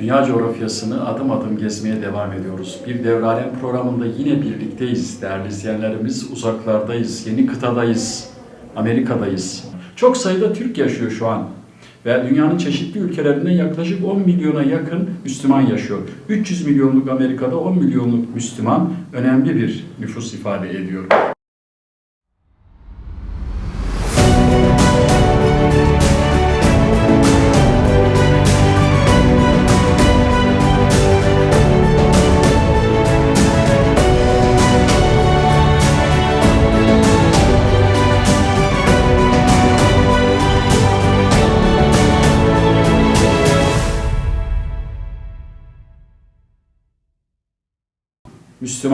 Dünya coğrafyasını adım adım gezmeye devam ediyoruz. Bir Devralem programında yine birlikteyiz değerli izleyenlerimiz. Uzaklardayız, yeni kıtadayız, Amerika'dayız. Çok sayıda Türk yaşıyor şu an. Ve dünyanın çeşitli ülkelerinden yaklaşık 10 milyona yakın Müslüman yaşıyor. 300 milyonluk Amerika'da 10 milyonluk Müslüman önemli bir nüfus ifade ediyor.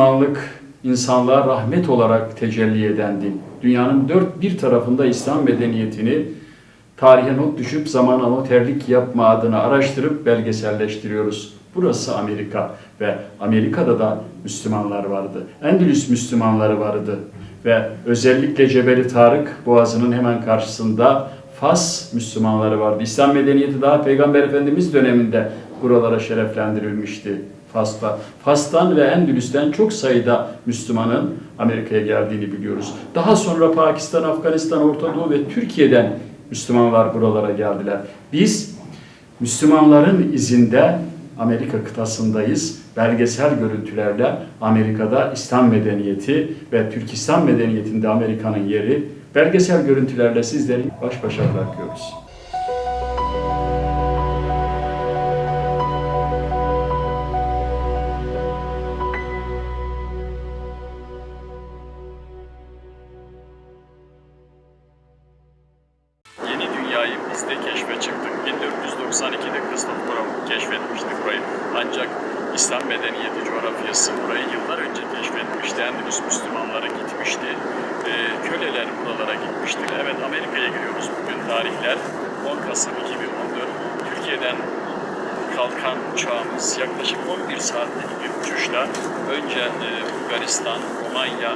Müslümanlık insanlığa rahmet olarak tecelli eden din. Dünyanın dört bir tarafında İslam medeniyetini tarihe not düşüp zamana noterlik yapma adına araştırıp belgeselleştiriyoruz. Burası Amerika ve Amerika'da da Müslümanlar vardı. Endülüs Müslümanları vardı ve özellikle Cebeli Tarık Boğazı'nın hemen karşısında Fas Müslümanları vardı. İslam medeniyeti daha Peygamber Efendimiz döneminde buralara şereflendirilmişti. Fas'ta. Fas'tan ve Endülüs'ten çok sayıda Müslümanın Amerika'ya geldiğini biliyoruz. Daha sonra Pakistan, Afganistan, Orta Doğu ve Türkiye'den Müslümanlar buralara geldiler. Biz Müslümanların izinde Amerika kıtasındayız. Belgesel görüntülerle Amerika'da İslam medeniyeti ve Türk İslam medeniyetinde Amerika'nın yeri belgesel görüntülerle sizleri baş başa bırakıyoruz. 2008'de keşfe çıktık. 1992'de Christopher Brown keşfetmişti burayı. Ancak İslam medeniyeti coğrafyası burayı yıllar önce keşfetmişti. Endülüs Müslümanları gitmişti. E, köleler buralara gitmişti. Evet Amerika'ya giriyoruz bugün tarihler. 10 Kasım 2014. Türkiye'den kalkan uçağımız yaklaşık 11 saatlik bir uçuşla önce e, Bulgaristan, Romanya,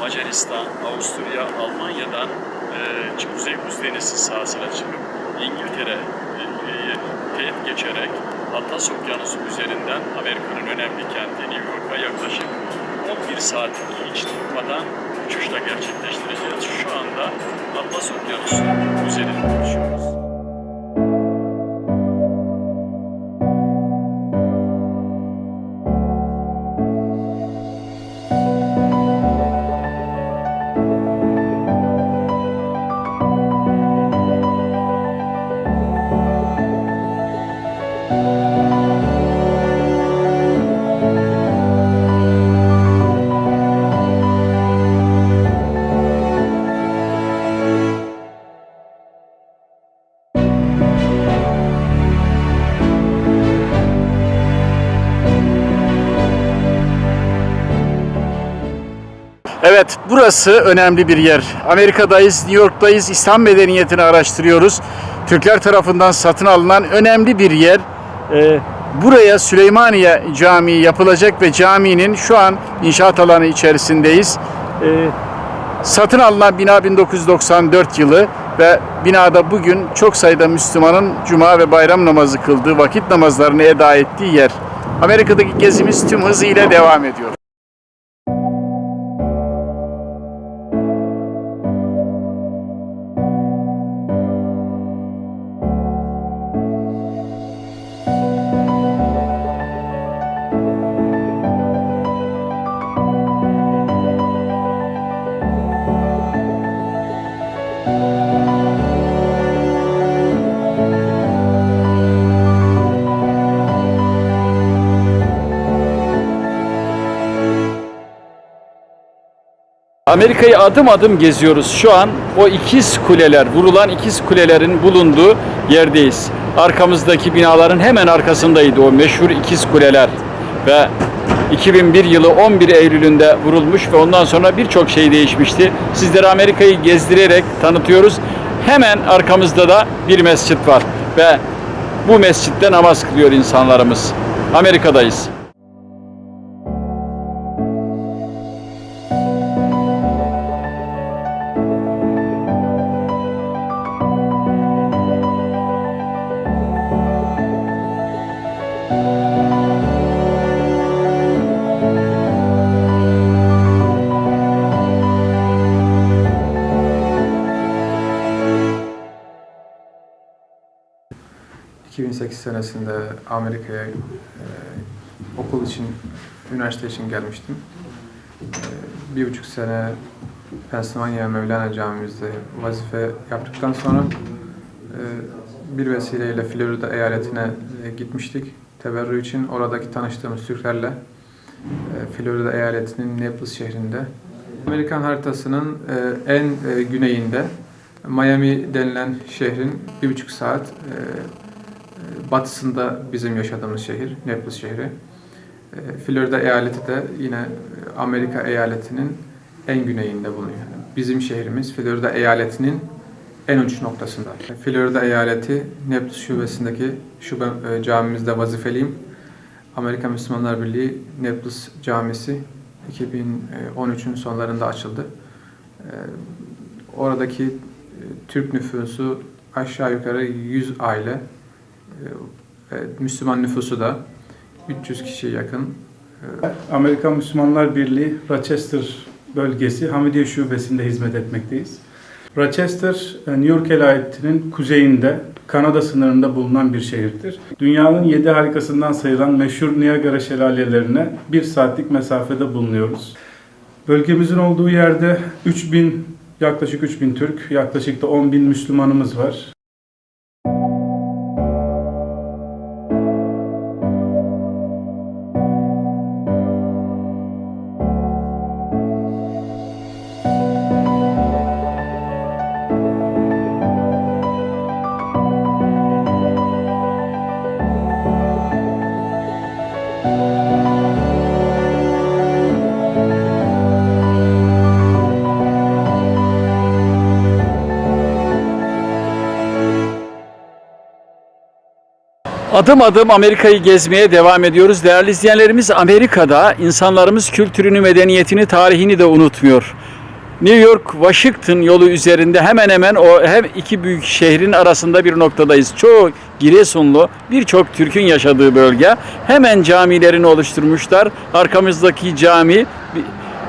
Macaristan, Avusturya, Almanya'dan e, Kuzey Buz sahasına çıkıp İngiltere e, e, teyit geçerek Atlas Okyanusu üzerinden Amerika'nın önemli kenti New York'a yaklaşık 11 saatlik hiç durmadan uçuşla gerçekleştireceğiz. Şu anda Atlas Okyanusu üzerinde uçuyoruz. Burası önemli bir yer. Amerika'dayız, New York'tayız, İslam medeniyetini araştırıyoruz. Türkler tarafından satın alınan önemli bir yer. Ee, buraya Süleymaniye Camii yapılacak ve caminin şu an inşaat alanı içerisindeyiz. Ee, satın alınan bina 1994 yılı ve binada bugün çok sayıda Müslümanın cuma ve bayram namazı kıldığı, vakit namazlarını eda ettiği yer. Amerika'daki gezimiz tüm hızıyla devam ediyor. Amerika'yı adım adım geziyoruz. Şu an o ikiz kuleler, vurulan ikiz kulelerin bulunduğu yerdeyiz. Arkamızdaki binaların hemen arkasındaydı o meşhur ikiz kuleler. Ve 2001 yılı 11 Eylül'ünde vurulmuş ve ondan sonra birçok şey değişmişti. Sizlere Amerika'yı gezdirerek tanıtıyoruz. Hemen arkamızda da bir mescit var ve bu mescitte namaz kılıyor insanlarımız. Amerika'dayız. Senesinde Amerika'ya e, okul için, üniversite için gelmiştim. E, bir buçuk sene Pennsylvania Mevlana Camimizde vazife yaptıktan sonra e, bir vesileyle Florida eyaletine e, gitmiştik. Teberrü için oradaki tanıştığımız Türklerle e, Florida eyaletinin Naples şehrinde Amerikan haritasının e, en e, güneyinde Miami denilen şehrin bir buçuk saat e, batısında bizim yaşadığımız şehir, Naples şehri. E, Florida eyaleti de yine Amerika eyaletinin en güneyinde bulunuyor. Bizim şehrimiz Florida eyaletinin en uç noktasında. Florida eyaleti Naples şubesindeki şube e, camimizde vazifeliyim. Amerika Müslümanlar Birliği Naples Camisi 2013'ün sonlarında açıldı. E, Oradaki Türk nüfusu aşağı yukarı 100 aile. E, e, Müslüman nüfusu da 300 kişiye yakın. E, Amerikan Müslümanlar Birliği Rochester bölgesi Hamidiye Şubesi'nde hizmet etmekteyiz. Rochester, New York eyaletinin kuzeyinde, Kanada sınırında bulunan bir şehirdir. Dünyanın yedi harikasından sayılan meşhur Niagara şelalelerine bir saatlik mesafede bulunuyoruz. Bölgemizin olduğu yerde 3000, yaklaşık 3000 Türk, yaklaşık da 10.000 Müslümanımız var. Adım adım Amerika'yı gezmeye devam ediyoruz. Değerli izleyenlerimiz Amerika'da insanlarımız kültürünü, medeniyetini, tarihini de unutmuyor. New York, Washington yolu üzerinde hemen hemen o hem iki büyük şehrin arasında bir noktadayız. Çoğu Giresunlu, birçok Türk'ün yaşadığı bölge. Hemen camilerini oluşturmuşlar. Arkamızdaki cami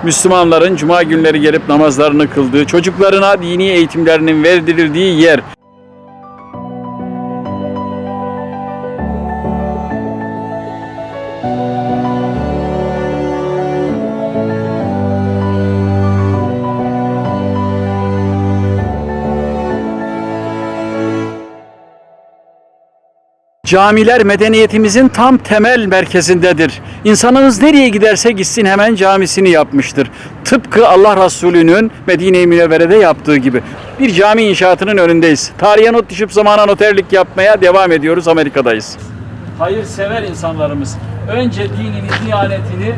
Müslümanların cuma günleri gelip namazlarını kıldığı, çocuklarına dini eğitimlerinin verdirildiği yer. Camiler medeniyetimizin tam temel merkezindedir. İnsanımız nereye giderse gitsin hemen camisini yapmıştır. Tıpkı Allah Resulü'nün Medine-i Münevvere'de yaptığı gibi. Bir cami inşaatının önündeyiz. Tarihe not düşüp zamana noterlik yapmaya devam ediyoruz. Amerika'dayız. Hayırsever insanlarımız önce dinini, diyanetini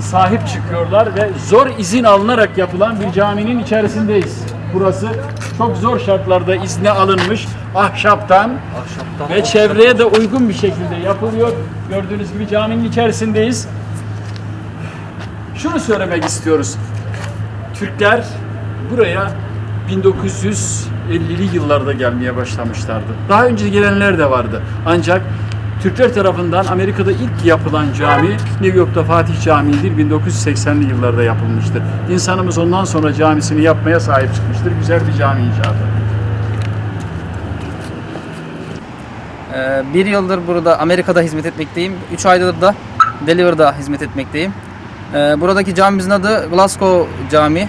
sahip çıkıyorlar ve zor izin alınarak yapılan bir caminin içerisindeyiz. Burası çok zor şartlarda izne alınmış ahşaptan, ve çevreye de uygun bir şekilde yapılıyor. Gördüğünüz gibi caminin içerisindeyiz. Şunu söylemek istiyoruz. Türkler buraya 1950'li yıllarda gelmeye başlamışlardı. Daha önce gelenler de vardı. Ancak Türkler tarafından Amerika'da ilk yapılan cami New York'ta Fatih Camii'dir. 1980'li yıllarda yapılmıştır. İnsanımız ondan sonra camisini yapmaya sahip çıkmıştır. Güzel bir cami inşaatı. Ee, Bir yıldır burada Amerika'da hizmet etmekteyim. 3 aydır da Deliver'da hizmet etmekteyim. Ee, Buradaki camimizin adı Glasgow Camii.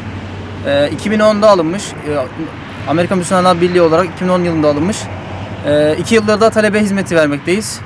Ee, 2010'da alınmış. Ee, Amerika Müslümanlar Birliği olarak 2010 yılında alınmış. 2 yıldır da talebe hizmeti vermekteyiz.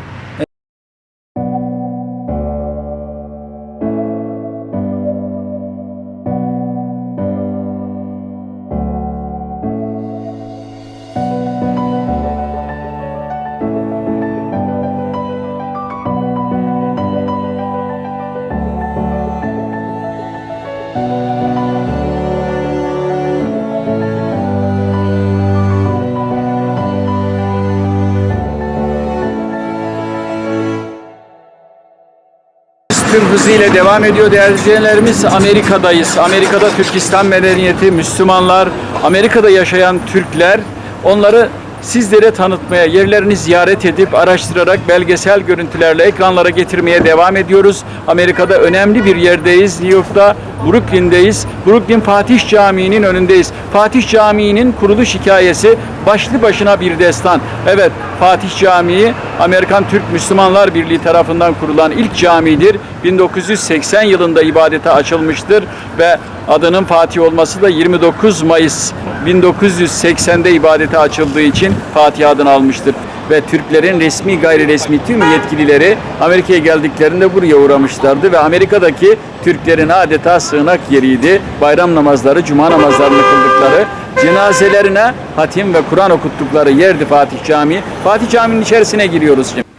Hızıyla devam ediyor değerli izleyenlerimiz. Amerika'dayız. Amerika'da Türkistan medeniyeti, Müslümanlar, Amerika'da yaşayan Türkler onları sizlere tanıtmaya, yerlerini ziyaret edip araştırarak belgesel görüntülerle ekranlara getirmeye devam ediyoruz. Amerika'da önemli bir yerdeyiz. New York'ta Brooklyn'deyiz. Brooklyn Fatih Camii'nin önündeyiz. Fatih Camii'nin kuruluş hikayesi başlı başına bir destan. Evet, Fatih Camii Amerikan Türk Müslümanlar Birliği tarafından kurulan ilk camidir. 1980 yılında ibadete açılmıştır ve adının Fatih olması da 29 Mayıs 1980'de ibadete açıldığı için Fatih adını almıştır. Ve Türklerin resmi gayri resmi tüm yetkilileri Amerika'ya geldiklerinde buraya uğramışlardı ve Amerika'daki Türklerin adeta sığınak yeriydi. Bayram namazları, cuma namazlarını kıldıkları, cenazelerine hatim ve Kur'an okuttukları yerdi Fatih Camii. Fatih Camii'nin içerisine giriyoruz şimdi.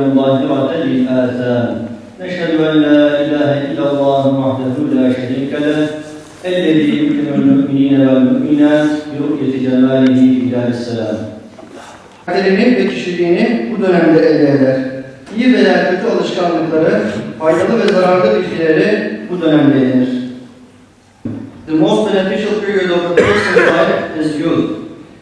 من ظاهرة الآثام نشهد أن لا إله إلا الله وحده لا شريك له الذي يمكن المؤمنين والمؤمنات برؤية جماله في دار السلام. Kaderini ve kişiliğini bu dönemde elde eder. İyi veya kötü alışkanlıkları, faydalı ve zararlı bilgileri bu dönemde edinir. The most beneficial period of a person's life is youth.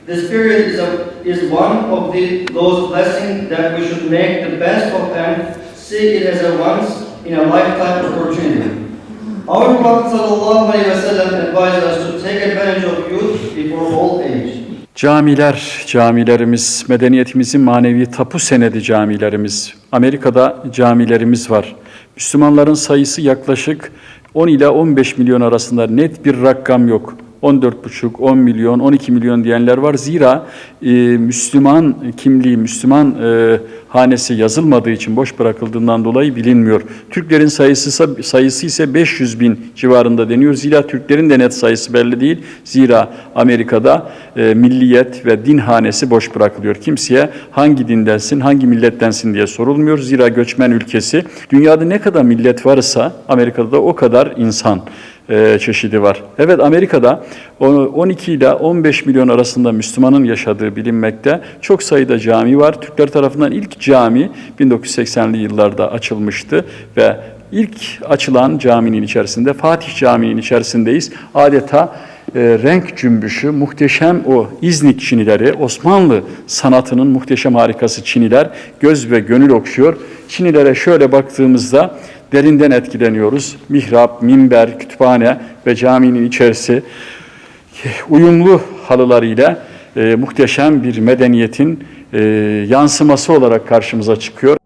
This period is a is one of the, those blessings that we should make the best of and see it as a once in a lifetime opportunity. Our Prophet sellem advised us to take advantage of youth before old age. Camiler, camilerimiz, medeniyetimizin manevi tapu senedi camilerimiz. Amerika'da camilerimiz var. Müslümanların sayısı yaklaşık 10 ila 15 milyon arasında net bir rakam yok. 14,5, 10 milyon, 12 milyon diyenler var. Zira e, Müslüman kimliği, Müslüman e, hanesi yazılmadığı için boş bırakıldığından dolayı bilinmiyor. Türklerin sayısı sayısı ise 500 bin civarında deniyor. Zira Türklerin de net sayısı belli değil. Zira Amerika'da e, milliyet ve din hanesi boş bırakılıyor. Kimseye hangi dindensin, hangi millettensin diye sorulmuyor. Zira göçmen ülkesi. Dünyada ne kadar millet varsa Amerika'da da o kadar insan e, çeşidi var. Evet Amerika'da o- 12 ile 15 milyon arasında Müslümanın yaşadığı bilinmekte. Çok sayıda cami var. Türkler tarafından ilk cami 1980'li yıllarda açılmıştı ve ilk açılan caminin içerisinde Fatih Camii'nin içerisindeyiz. Adeta e, renk cümbüşü, muhteşem o İznik çinileri, Osmanlı sanatının muhteşem harikası çiniler göz ve gönül okşuyor. Çinilere şöyle baktığımızda derinden etkileniyoruz. Mihrap, minber, kütüphane ve caminin içerisi uyumlu halılarıyla e, muhteşem bir medeniyetin e, yansıması olarak karşımıza çıkıyor.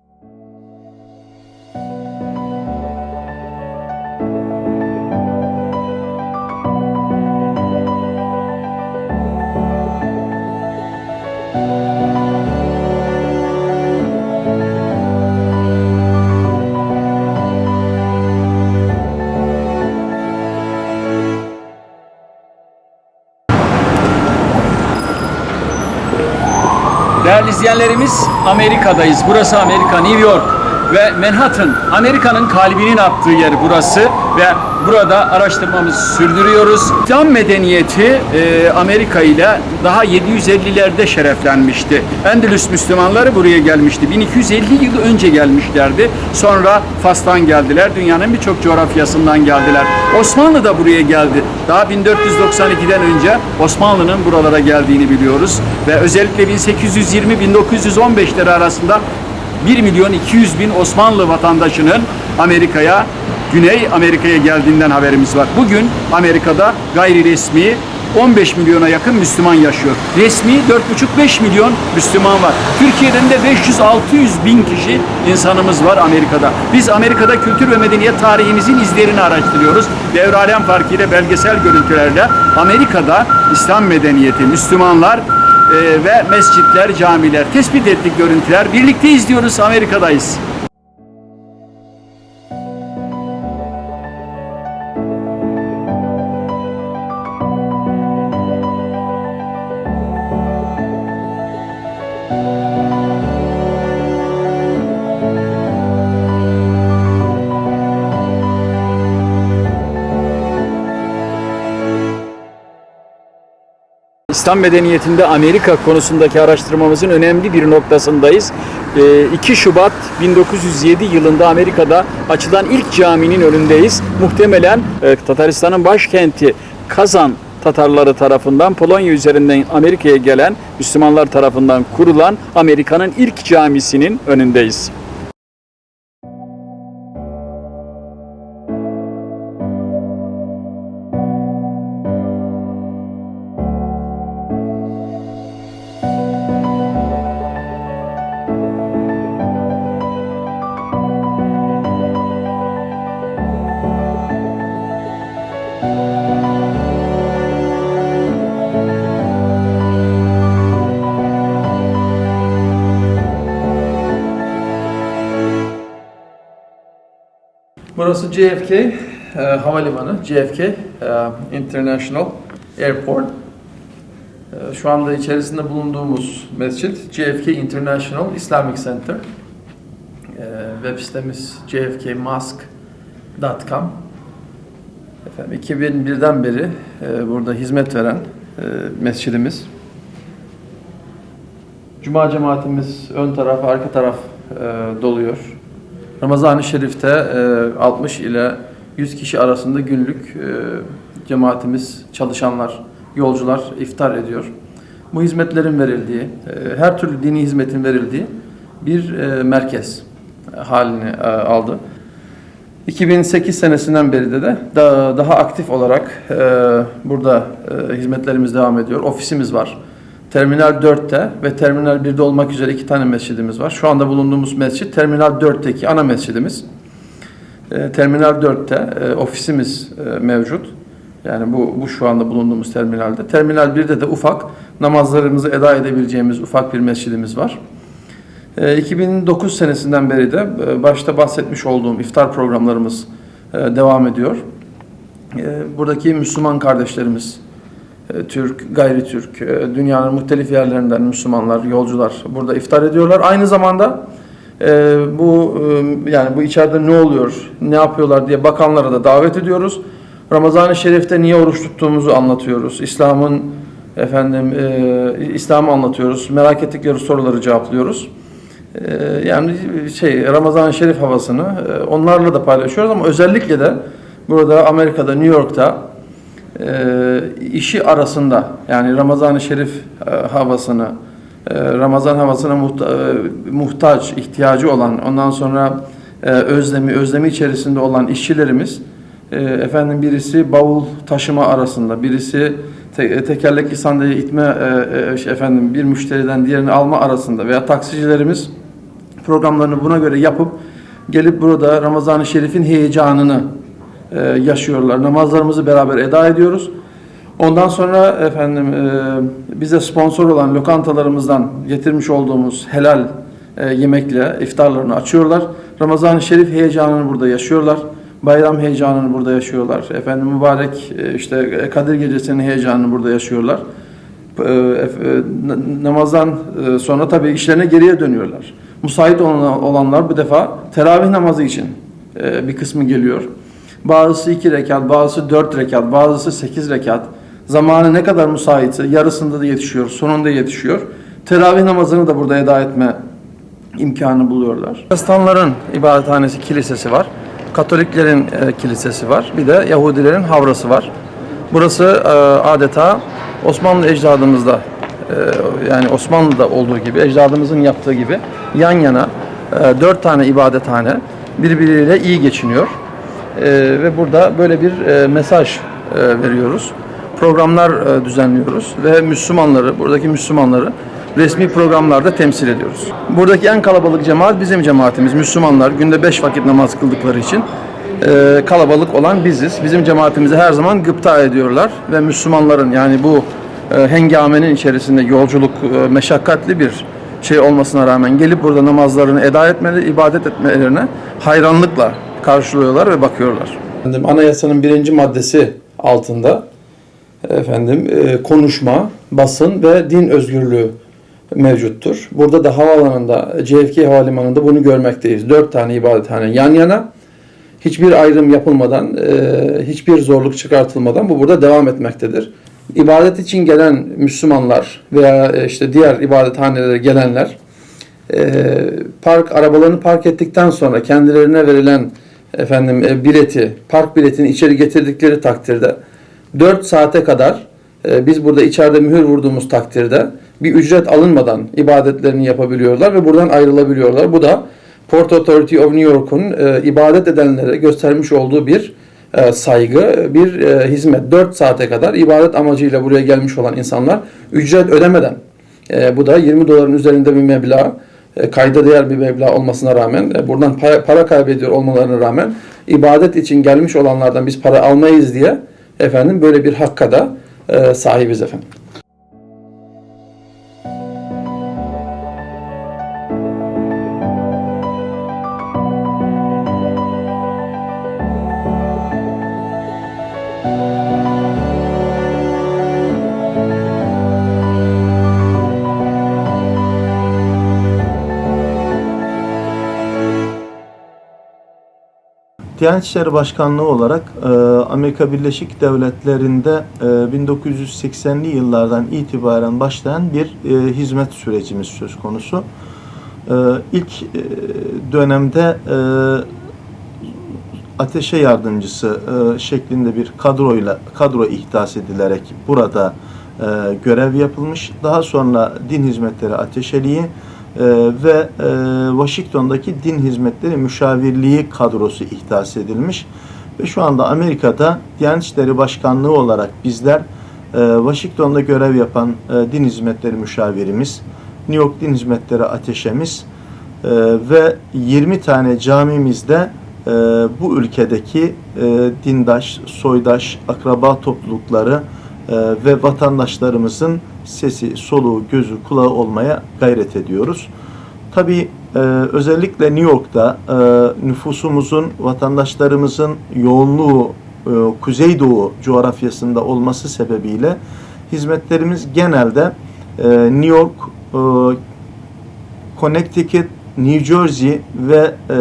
İzleyenlerimiz Amerika'dayız. Burası Amerika, New York ve Manhattan. Amerika'nın kalbinin attığı yer burası ve burada araştırmamızı sürdürüyoruz. İslam medeniyeti e, Amerika ile daha 750'lerde şereflenmişti. Endülüs Müslümanları buraya gelmişti. 1250 yıl önce gelmişlerdi. Sonra Fas'tan geldiler. Dünyanın birçok coğrafyasından geldiler. Osmanlı da buraya geldi. Daha 1492'den önce Osmanlı'nın buralara geldiğini biliyoruz. Ve özellikle 1820-1915'leri arasında 1 milyon 200 bin Osmanlı vatandaşının Amerika'ya, Güney Amerika'ya geldiğinden haberimiz var. Bugün Amerika'da gayri resmi 15 milyona yakın Müslüman yaşıyor. Resmi 4,5-5 milyon Müslüman var. Türkiye'den de 500-600 bin kişi insanımız var Amerika'da. Biz Amerika'da kültür ve medeniyet tarihimizin izlerini araştırıyoruz. Devralem farkıyla belgesel görüntülerle Amerika'da İslam medeniyeti, Müslümanlar e, ve mescitler, camiler tespit ettik görüntüler. Birlikte izliyoruz, Amerika'dayız. İslam medeniyetinde Amerika konusundaki araştırmamızın önemli bir noktasındayız. Ee, 2 Şubat 1907 yılında Amerika'da açılan ilk caminin önündeyiz. Muhtemelen e, Tataristan'ın başkenti Kazan Tatarları tarafından Polonya üzerinden Amerika'ya gelen Müslümanlar tarafından kurulan Amerika'nın ilk camisinin önündeyiz. Burası JFK e, Havalimanı, JFK e, International Airport. E, şu anda içerisinde bulunduğumuz mescit JFK International Islamic Center. E, web sitemiz jfkmosque.com. Efendim 2001'den beri e, burada hizmet veren e, mescidimiz. Cuma cemaatimiz ön taraf, arka taraf e, doluyor. Ramazan-ı Şerif'te e, 60 ile 100 kişi arasında günlük e, cemaatimiz, çalışanlar, yolcular iftar ediyor. Bu hizmetlerin verildiği, e, her türlü dini hizmetin verildiği bir e, merkez halini e, aldı. 2008 senesinden beri de, daha, aktif olarak e, burada e, hizmetlerimiz devam ediyor. Ofisimiz var. Terminal 4'te ve Terminal 1'de olmak üzere iki tane mescidimiz var. Şu anda bulunduğumuz mescit Terminal 4'teki ana mescidimiz. E, Terminal 4'te e, ofisimiz e, mevcut. Yani bu, bu şu anda bulunduğumuz terminalde. Terminal 1'de de ufak namazlarımızı eda edebileceğimiz ufak bir mescidimiz var. E, 2009 senesinden beri de e, başta bahsetmiş olduğum iftar programlarımız e, devam ediyor. E, Buradaki Müslüman kardeşlerimiz, Türk, gayri Türk, e, dünyanın muhtelif yerlerinden Müslümanlar, yolcular burada iftar ediyorlar. Aynı zamanda e, bu e, yani bu içeride ne oluyor, ne yapıyorlar diye bakanlara da davet ediyoruz. Ramazan-ı Şerif'te niye oruç tuttuğumuzu anlatıyoruz. İslam'ın efendim e, İslam'ı anlatıyoruz. Merak ettikleri soruları cevaplıyoruz. E, yani şey Ramazan-ı Şerif havasını e, onlarla da paylaşıyoruz ama özellikle de burada Amerika'da, New York'ta e, işi arasında yani Ramazan-ı Şerif e, havasını, e, Ramazan havasına muhta, e, muhtaç, ihtiyacı olan, ondan sonra özlemi, özlemi içerisinde olan işçilerimiz, efendim birisi bavul taşıma arasında, birisi te, tekerlekli sandalye itme, e, şey, efendim bir müşteriden diğerini alma arasında veya taksicilerimiz programlarını buna göre yapıp gelip burada Ramazan-ı Şerif'in heyecanını e, yaşıyorlar. Namazlarımızı beraber eda ediyoruz. Ondan sonra efendim e, bize sponsor olan lokantalarımızdan getirmiş olduğumuz helal e, yemekle iftarlarını açıyorlar. Ramazan-ı Şerif heyecanını burada yaşıyorlar. Bayram heyecanını burada yaşıyorlar. Efendim mübarek işte Kadir Gecesi'nin heyecanını burada yaşıyorlar. Namazdan sonra tabii işlerine geriye dönüyorlar. Müsait olan- olanlar bu defa teravih namazı için bir kısmı geliyor. Bazısı iki rekat, bazısı dört rekat, bazısı sekiz rekat. Zamanı ne kadar müsaitse yarısında da yetişiyor, sonunda yetişiyor. Teravih namazını da burada eda etme imkanı buluyorlar. Hristiyanların ibadethanesi, kilisesi var. Katoliklerin e, kilisesi var. Bir de Yahudilerin havrası var. Burası e, adeta Osmanlı ecdadımızda e, yani Osmanlı'da olduğu gibi, ecdadımızın yaptığı gibi yan yana e, dört tane ibadethane birbiriyle iyi geçiniyor. E, ve burada böyle bir e, mesaj e, veriyoruz. programlar e, düzenliyoruz ve Müslümanları, buradaki Müslümanları resmi programlarda temsil ediyoruz. Buradaki en kalabalık cemaat bizim cemaatimiz. Müslümanlar günde beş vakit namaz kıldıkları için e, kalabalık olan biziz. Bizim cemaatimizi her zaman gıpta ediyorlar ve Müslümanların yani bu e, hengamenin içerisinde yolculuk e, meşakkatli bir şey olmasına rağmen gelip burada namazlarını eda etmeleri, ibadet etmelerine hayranlıkla karşılıyorlar ve bakıyorlar. Efendim, anayasanın birinci maddesi altında efendim e, konuşma, basın ve din özgürlüğü mevcuttur. Burada da havaalanında, JFK Havalimanı'nda bunu görmekteyiz. Dört tane ibadethane yan yana. Hiçbir ayrım yapılmadan, e, hiçbir zorluk çıkartılmadan bu burada devam etmektedir. İbadet için gelen Müslümanlar veya e, işte diğer ibadethanelere gelenler e, park arabalarını park ettikten sonra kendilerine verilen efendim e, bileti, park biletini içeri getirdikleri takdirde 4 saate kadar e, biz burada içeride mühür vurduğumuz takdirde bir ücret alınmadan ibadetlerini yapabiliyorlar ve buradan ayrılabiliyorlar. Bu da Port Authority of New York'un e, ibadet edenlere göstermiş olduğu bir e, saygı, bir e, hizmet. 4 saate kadar ibadet amacıyla buraya gelmiş olan insanlar ücret ödemeden, e, bu da 20 doların üzerinde bir meblağ, kayda değer bir meblağ olmasına rağmen, e, buradan para, para kaybediyor olmalarına rağmen ibadet için gelmiş olanlardan biz para almayız diye efendim böyle bir hakka da e, sahibiz efendim. Diyanet İşleri Başkanlığı olarak e, Amerika Birleşik Devletleri'nde e, 1980'li yıllardan itibaren başlayan bir e, hizmet sürecimiz söz konusu. E, ilk e, dönemde e, ateşe yardımcısı e, şeklinde bir kadroyla kadro ihdas edilerek burada e, görev yapılmış. Daha sonra Din Hizmetleri Ateşeliği e, ve e, Washington'daki Din Hizmetleri Müşavirliği kadrosu ihdas edilmiş. Ve şu anda Amerika'da Diyanet İşleri Başkanlığı olarak bizler e, Washington'da görev yapan e, Din Hizmetleri Müşavirimiz, New York Din Hizmetleri Ateşemiz ve 20 tane camimizde bu ülkedeki e, dindaş, soydaş, akraba toplulukları ve vatandaşlarımızın sesi, soluğu, gözü, kulağı olmaya gayret ediyoruz. Tabii e, özellikle New York'ta e, nüfusumuzun, vatandaşlarımızın yoğunluğu e, Kuzeydoğu coğrafyasında olması sebebiyle hizmetlerimiz genelde e, New York, e, Connecticut, New Jersey ve e,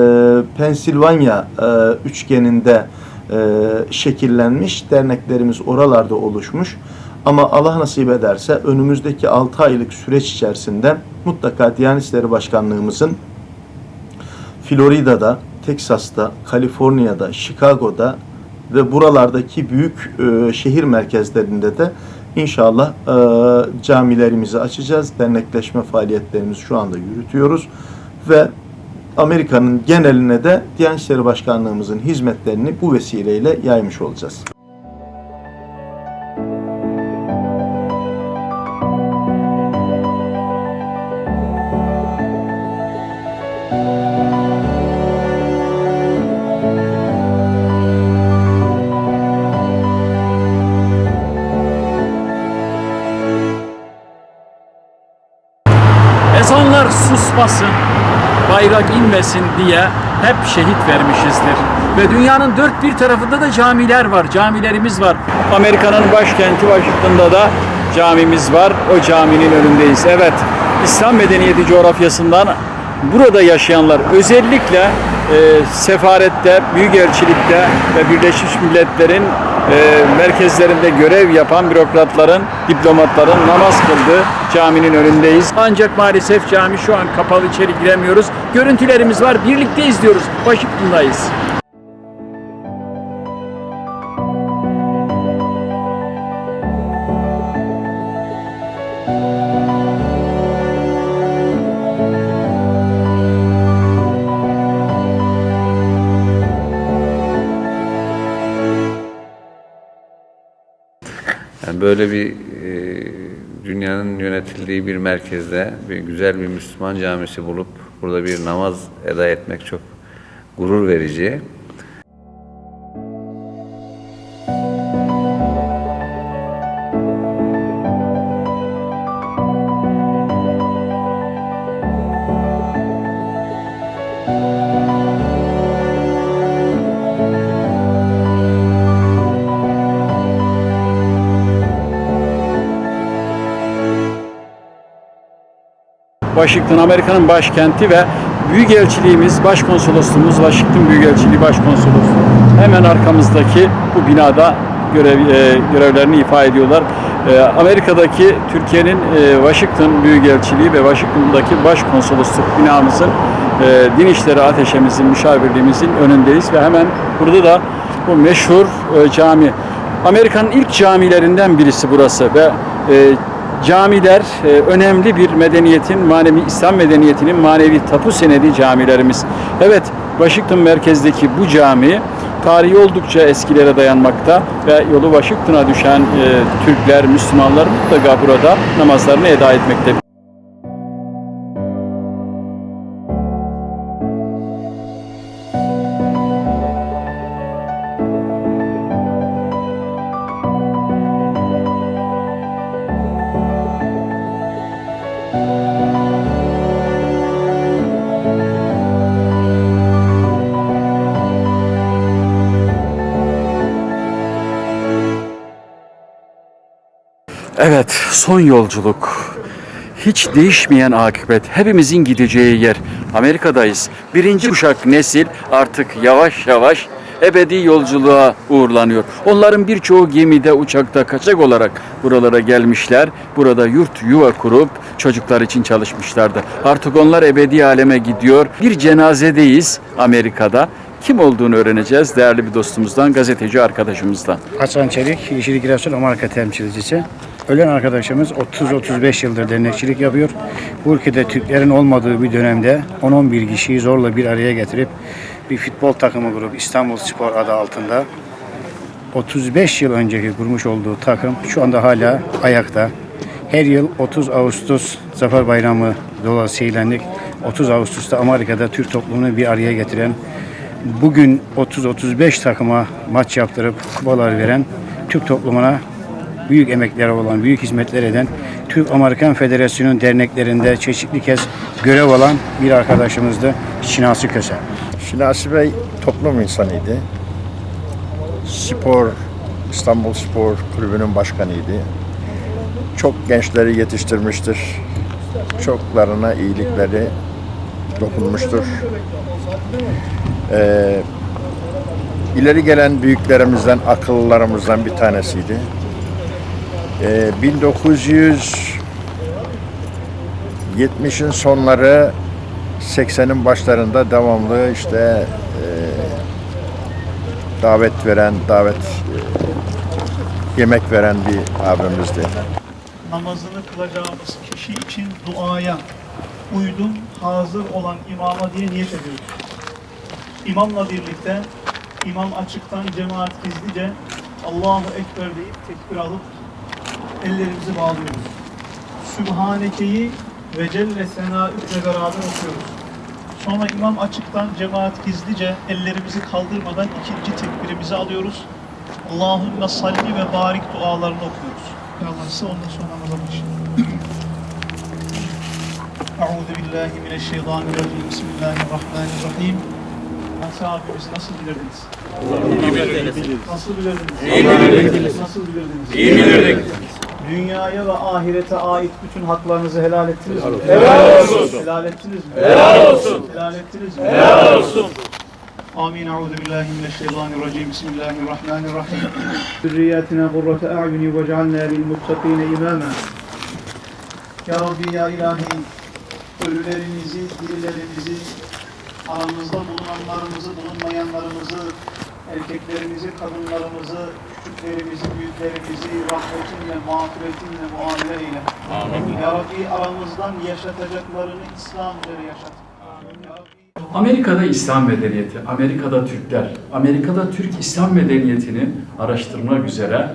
Pensilvanya e, üçgeninde e, şekillenmiş. Derneklerimiz oralarda oluşmuş. Ama Allah nasip ederse önümüzdeki 6 aylık süreç içerisinde mutlaka Diyanet İşleri Başkanlığımızın Florida'da, Teksas'ta, Kaliforniya'da, Chicago'da ve buralardaki büyük e, şehir merkezlerinde de inşallah e, camilerimizi açacağız. Dernekleşme faaliyetlerimizi şu anda yürütüyoruz ve Amerika'nın geneline de Diyanet İşleri Başkanlığımızın hizmetlerini bu vesileyle yaymış olacağız. İnmesin diye hep şehit vermişizdir. Ve dünyanın dört bir tarafında da camiler var, camilerimiz var. Amerika'nın başkenti Washington'da da camimiz var. O caminin önündeyiz. Evet, İslam medeniyeti coğrafyasından burada yaşayanlar özellikle e, sefarette, büyükelçilikte ve Birleşmiş Milletler'in merkezlerinde görev yapan bürokratların, diplomatların namaz kıldığı caminin önündeyiz. Ancak maalesef cami şu an kapalı içeri giremiyoruz. Görüntülerimiz var. Birlikte izliyoruz. Washington'dayız. Böyle bir e, dünyanın yönetildiği bir merkezde bir güzel bir Müslüman camisi bulup burada bir namaz eda etmek çok gurur verici. Washington Amerika'nın başkenti ve Büyükelçiliğimiz, Başkonsolosluğumuz, Washington Büyükelçiliği Başkonsolosluğu hemen arkamızdaki bu binada görev, e, görevlerini ifa ediyorlar. E, Amerika'daki Türkiye'nin e, Washington Büyükelçiliği ve Washington'daki Başkonsolosluk binamızın e, Din İşleri Ateşemizin, müşavirliğimizin önündeyiz ve hemen burada da bu meşhur e, cami. Amerika'nın ilk camilerinden birisi burası ve e, Camiler e, önemli bir medeniyetin, manevi İslam medeniyetinin manevi tapu senedi camilerimiz. Evet, Washington merkezdeki bu cami tarihi oldukça eskilere dayanmakta ve yolu Washington'a düşen e, Türkler, Müslümanlar mutlaka burada namazlarını eda etmekte. Son yolculuk. Hiç değişmeyen akıbet. Hepimizin gideceği yer. Amerika'dayız. Birinci kuşak nesil artık yavaş yavaş ebedi yolculuğa uğurlanıyor. Onların birçoğu gemide, uçakta, kaçak olarak buralara gelmişler. Burada yurt yuva kurup çocuklar için çalışmışlardı. Artık onlar ebedi aleme gidiyor. Bir cenazedeyiz Amerika'da. Kim olduğunu öğreneceğiz değerli bir dostumuzdan, gazeteci arkadaşımızdan. Hasan Çelik, Yeşillik Giresun Amerika temsilcisi. Ölen arkadaşımız 30-35 yıldır dernekçilik yapıyor. Bu ülkede Türklerin olmadığı bir dönemde 10-11 kişiyi zorla bir araya getirip bir futbol takımı kurup İstanbul Spor adı altında 35 yıl önceki kurmuş olduğu takım şu anda hala ayakta. Her yıl 30 Ağustos Zafer Bayramı dolayısıyla 30 Ağustos'ta Amerika'da Türk toplumunu bir araya getiren bugün 30-35 takıma maç yaptırıp kupalar veren Türk toplumuna büyük emekleri olan, büyük hizmetler eden Türk-Amerikan Federasyonu derneklerinde çeşitli kez görev alan bir arkadaşımızdı Şinasi Köse. Şinasi Bey toplum insanıydı. Spor, İstanbul Spor Kulübü'nün başkanıydı. Çok gençleri yetiştirmiştir. Çoklarına iyilikleri dokunmuştur. Ee, ileri gelen büyüklerimizden, akıllılarımızdan bir tanesiydi. Ee, 1970'in sonları 80'in başlarında devamlı işte e, davet veren, davet e, yemek veren bir abimizdi. namazını kılacağımız kişi için duaya uydum, hazır olan imama diye niyet ediyoruz. İmamla birlikte imam açıktan cemaat gizlice Allahu Ekber deyip tekbir alıp ellerimizi bağlıyoruz. Sübhaneke'yi ve Celle Sena'ükle beraber okuyoruz. Sonra imam açıktan cemaat gizlice ellerimizi kaldırmadan ikinci tekbirimizi alıyoruz. Allahümme salli ve barik dualarını okuyoruz. Allah ise ondan sonra namaza başlayalım. Euzu billahi mineşşeytanirracim. Bismillahirrahmanirrahim. Nasıl abimiz nasıl bilirdiniz? Nasıl bilirdiniz? İyi bilirdiniz. Nasıl bilirdiniz? İyi bilirdik. Dünyaya ve ahirete ait bütün haklarınızı helal ettiniz mi? Helal olsun. Helal ettiniz mi? Helal olsun. Helal ettiniz mi? Helal olsun. Amin. Euzu billahi mineşşeytanirracim. Bismillahirrahmanirrahim. Zürriyatina kurrate a'yuni ve cealna lil muttakine imama. Ya Rabbi ya ilahi ölülerimizi, dirilerimizi, aramızda bulunanlarımızı, bulunmayanlarımızı, erkeklerimizi, kadınlarımızı, küçüklerimizi, büyüklerimizi rahmetinle, mağfiretinle muamele eyle. Amin. Ya Rabbi aramızdan yaşatacaklarını İslam üzere yaşat. Amerika'da İslam medeniyeti, Amerika'da Türkler, Amerika'da Türk İslam medeniyetini araştırmak üzere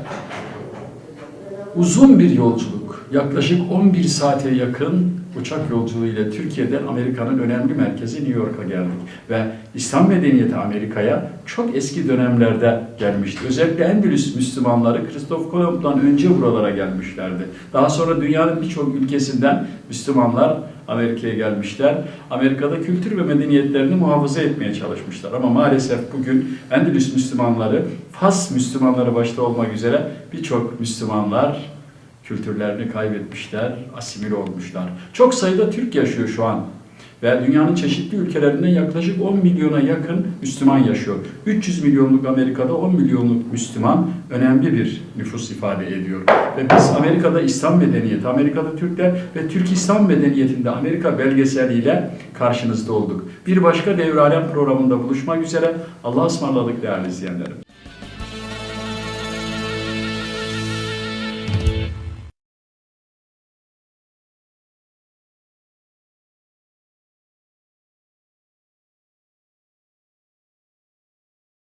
Uzun bir yolculuk, yaklaşık 11 saate yakın uçak yolculuğu ile Türkiye'den Amerika'nın önemli merkezi New York'a geldik. Ve İslam medeniyeti Amerika'ya çok eski dönemlerde gelmişti. Özellikle Endülüs Müslümanları Kristof Kolomb'dan önce buralara gelmişlerdi. Daha sonra dünyanın birçok ülkesinden Müslümanlar Amerika'ya gelmişler. Amerika'da kültür ve medeniyetlerini muhafaza etmeye çalışmışlar. Ama maalesef bugün Endülüs Müslümanları, Fas Müslümanları başta olmak üzere birçok Müslümanlar kültürlerini kaybetmişler, asimile olmuşlar. Çok sayıda Türk yaşıyor şu an. Ve dünyanın çeşitli ülkelerinden yaklaşık 10 milyona yakın Müslüman yaşıyor. 300 milyonluk Amerika'da 10 milyonluk Müslüman önemli bir nüfus ifade ediyor. Ve biz Amerika'da İslam medeniyeti, Amerika'da Türkler ve Türk İslam medeniyetinde Amerika belgeseliyle karşınızda olduk. Bir başka Devralem programında buluşmak üzere. Allah'a ısmarladık değerli izleyenlerim.